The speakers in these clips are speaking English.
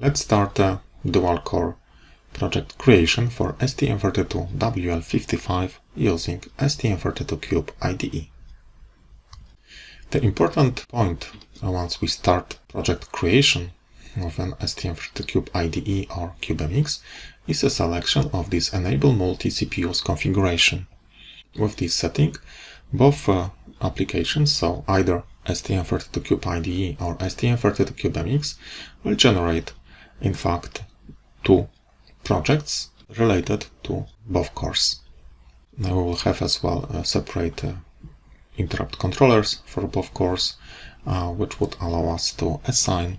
Let's start a dual core project creation for STM32WL55 using STM32Cube IDE. The important point once we start project creation of an STM32Cube IDE or CubeMX is a selection of this Enable Multi-CPUs configuration. With this setting, both uh, applications, so either STM32Cube IDE or STM32CubeMX, will generate, in fact, two projects related to both cores. Now we will have as well a separate uh, interrupt controllers for both cores, uh, which would allow us to assign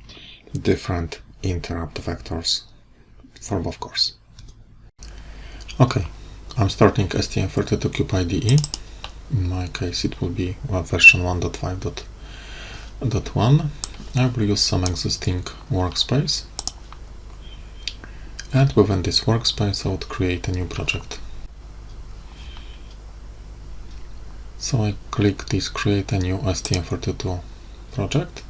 different interrupt vectors for both cores. Okay, I'm starting STM32Cube IDE. In my case it will be well, version 1.5.1. I will use some existing workspace and within this workspace I would create a new project. So I click this create a new STM32 project.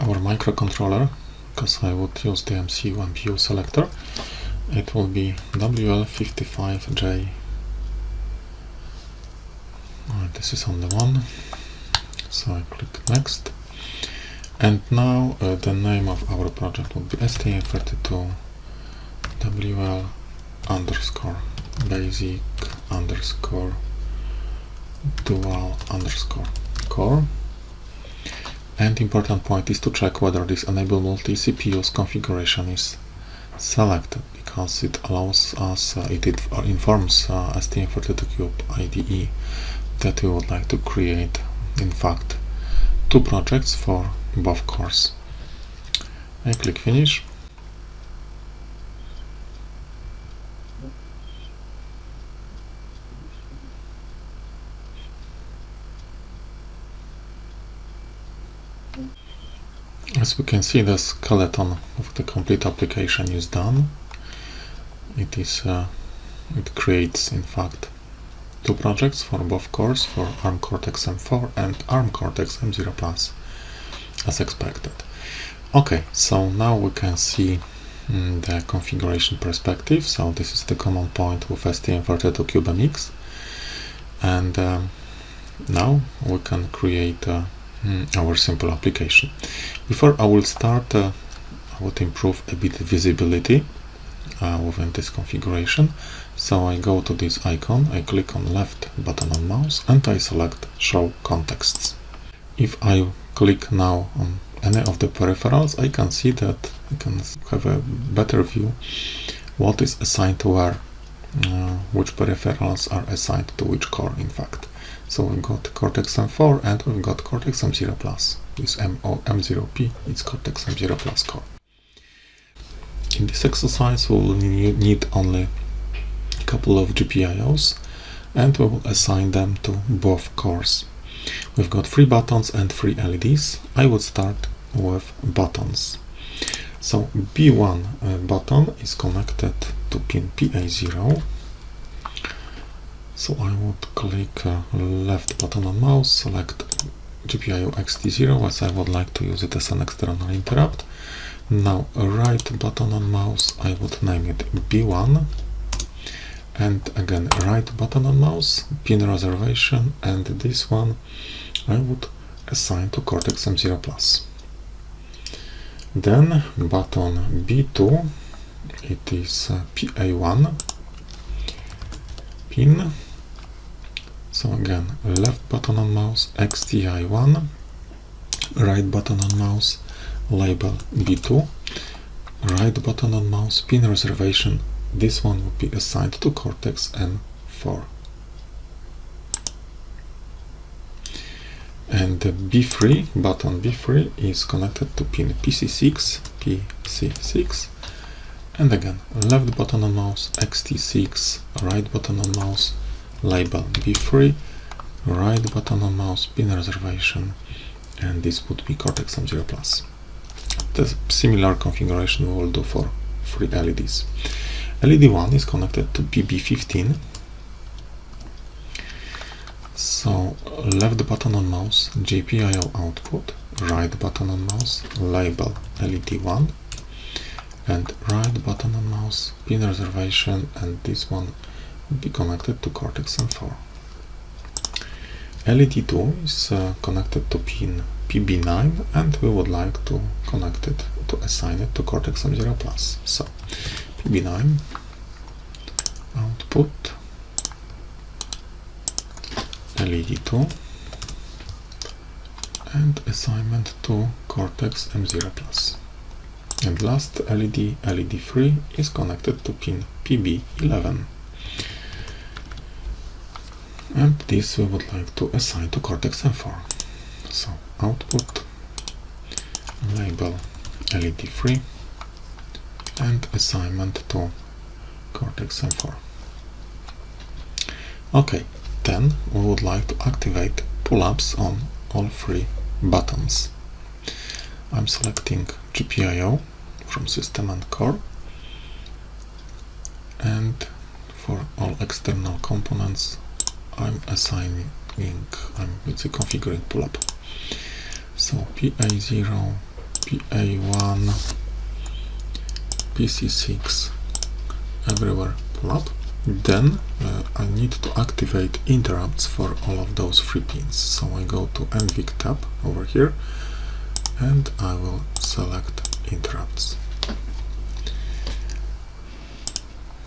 Our microcontroller, because I would use the MCU MPU selector, it will be WL55J this is on the one. So I click next. And now uh, the name of our project will be STM32 WL underscore basic underscore dual underscore core. And important point is to check whether this enable multi CPUs configuration is selected because it allows us, uh, it, it informs uh, STM32Cube IDE that we would like to create in fact two projects for both cores. I click finish As we can see the skeleton of the complete application is done. It is uh, it creates in fact two projects for both cores for ARM Cortex-M4 and ARM Cortex-M0 Plus as expected. Okay, so now we can see mm, the configuration perspective. So this is the common point with STM32CubeMX and um, now we can create uh, mm, our simple application. Before I will start, uh, I would improve a bit visibility uh, within this configuration. So I go to this icon, I click on left button on mouse and I select show contexts. If I click now on any of the peripherals, I can see that I can have a better view what is assigned to where, uh, which peripherals are assigned to which core in fact. So we've got Cortex-M4 and we've got Cortex-M0 Plus. This M0P is Cortex-M0 Plus core. In this exercise we will need only a couple of GPIOs and we will assign them to both cores. We've got three buttons and three LEDs. I would start with buttons. So B1 uh, button is connected to pin PA0. So I would click uh, left button on mouse, select GPIO EXTI0 as I would like to use it as an external interrupt now right button on mouse I would name it B1 and again right button on mouse pin reservation and this one I would assign to Cortex M0 Plus. Then button B2 it is uh, PA1 pin. So again left button on mouse EXTI1 right button on mouse label B2, right button on mouse, pin reservation, this one will be assigned to Cortex M4. And the B3, button B3 is connected to pin PC6, PC6, and again, left button on mouse, EXTI6, right button on mouse, label B3, right button on mouse, pin reservation, and this would be Cortex M0 Plus the similar configuration we will do for three LEDs. LED 1 is connected to PB15 So left button on mouse, GPIO output, right button on mouse, label LED1, and right button on mouse, pin reservation, and this one will be connected to Cortex-M4. LED2 is uh, connected to pin PB9 and we would like to connect it to assign it to Cortex-M0 Plus. So PB9 output LED2 and assignment to Cortex M0 Plus. And last LED, LED3 is connected to pin PB11 and this we would like to assign to Cortex M4. So output label LED3 and assignment to Cortex M4. Okay, then we would like to activate pull-ups on all three buttons. I'm selecting GPIO from system and core and for all external components I'm assigning, I'm let's say configuring pull-up. So PA0, PA1, PC6, everywhere pull-up. Then uh, I need to activate interrupts for all of those three pins. So I go to NVIC tab over here and I will select interrupts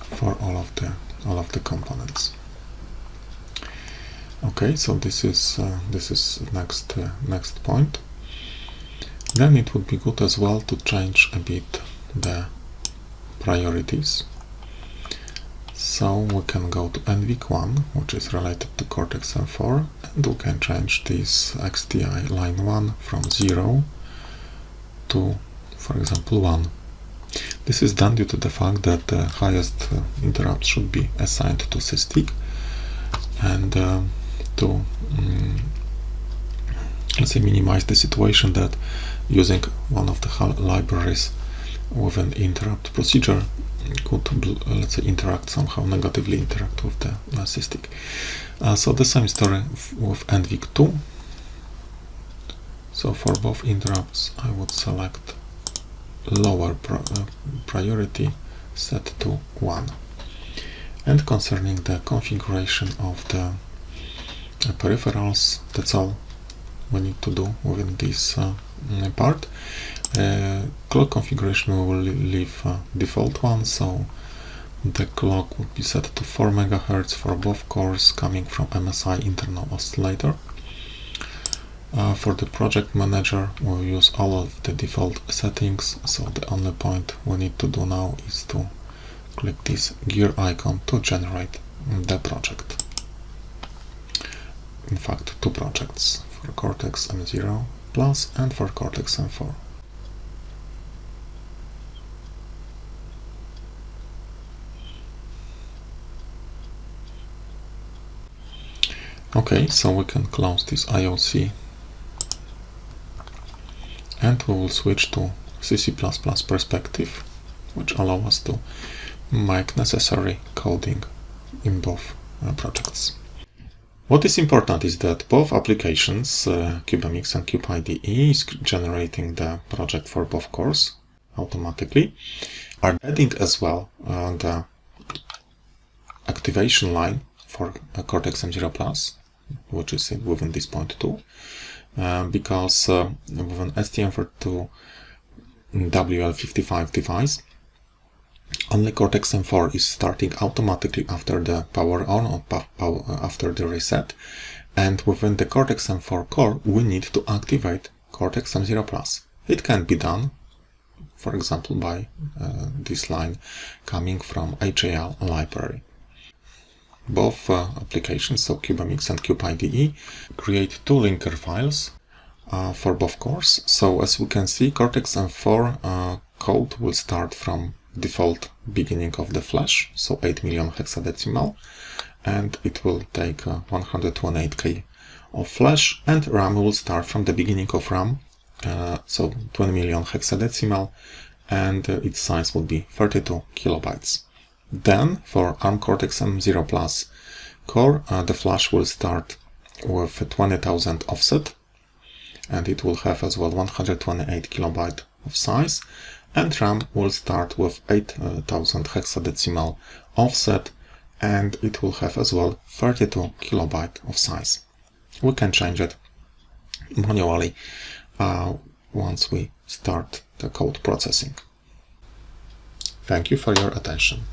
for all of the all of the components. Okay, so this is uh, this is next uh, next point. Then it would be good as well to change a bit the priorities. So we can go to NVIC1, which is related to Cortex M4, and we can change this EXTI line 1 from 0 to, for example, 1. This is done due to the fact that the highest uh, interrupt should be assigned to SysTick and uh, to um, let's say minimize the situation that using one of the libraries with an interrupt procedure could let's say interact somehow negatively interact with the uh. Uh, so the same story with NVIC2 so for both interrupts I would select lower uh, priority set to 1 and concerning the configuration of the peripherals that's all. We need to do within this uh, part. Uh, clock configuration we will leave uh, default one so the clock would be set to 4 MHz for both cores coming from MSI internal oscillator. Uh, for the project manager we'll use all of the default settings so the only point we need to do now is to click this gear icon to generate the project in fact two projects for Cortex M0 Plus and for Cortex M4. Okay, so we can close this IOC and we will switch to CC++ perspective, which allow us to make necessary coding in both uh, projects. What is important is that both applications, uh, CubeMX and CubeIDE, is generating the project for both cores automatically, are adding as well uh, the activation line for uh, Cortex M0 Plus, which is within this point too, uh, because with an STM32 WL55 device, only Cortex M4 is starting automatically after the power on or after the reset. And within the Cortex M4 core, we need to activate Cortex M0 Plus. It can be done, for example, by uh, this line coming from HAL library. Both uh, applications, so CubeMX and CubeIDE, create two linker files uh, for both cores. So as we can see, Cortex M4 uh, code will start from default beginning of the flash, so 8 million hexadecimal, and it will take uh, 128k of flash, and RAM will start from the beginning of RAM, uh, so 20 million hexadecimal, and uh, its size will be 32 kilobytes. Then, for ARM Cortex M0 Plus core, uh, the flash will start with 20,000 offset and it will have as well 128 kilobyte of size and RAM will start with 8000 hexadecimal offset and it will have as well 32 kilobyte of size. We can change it manually uh, once we start the code processing. Thank you for your attention.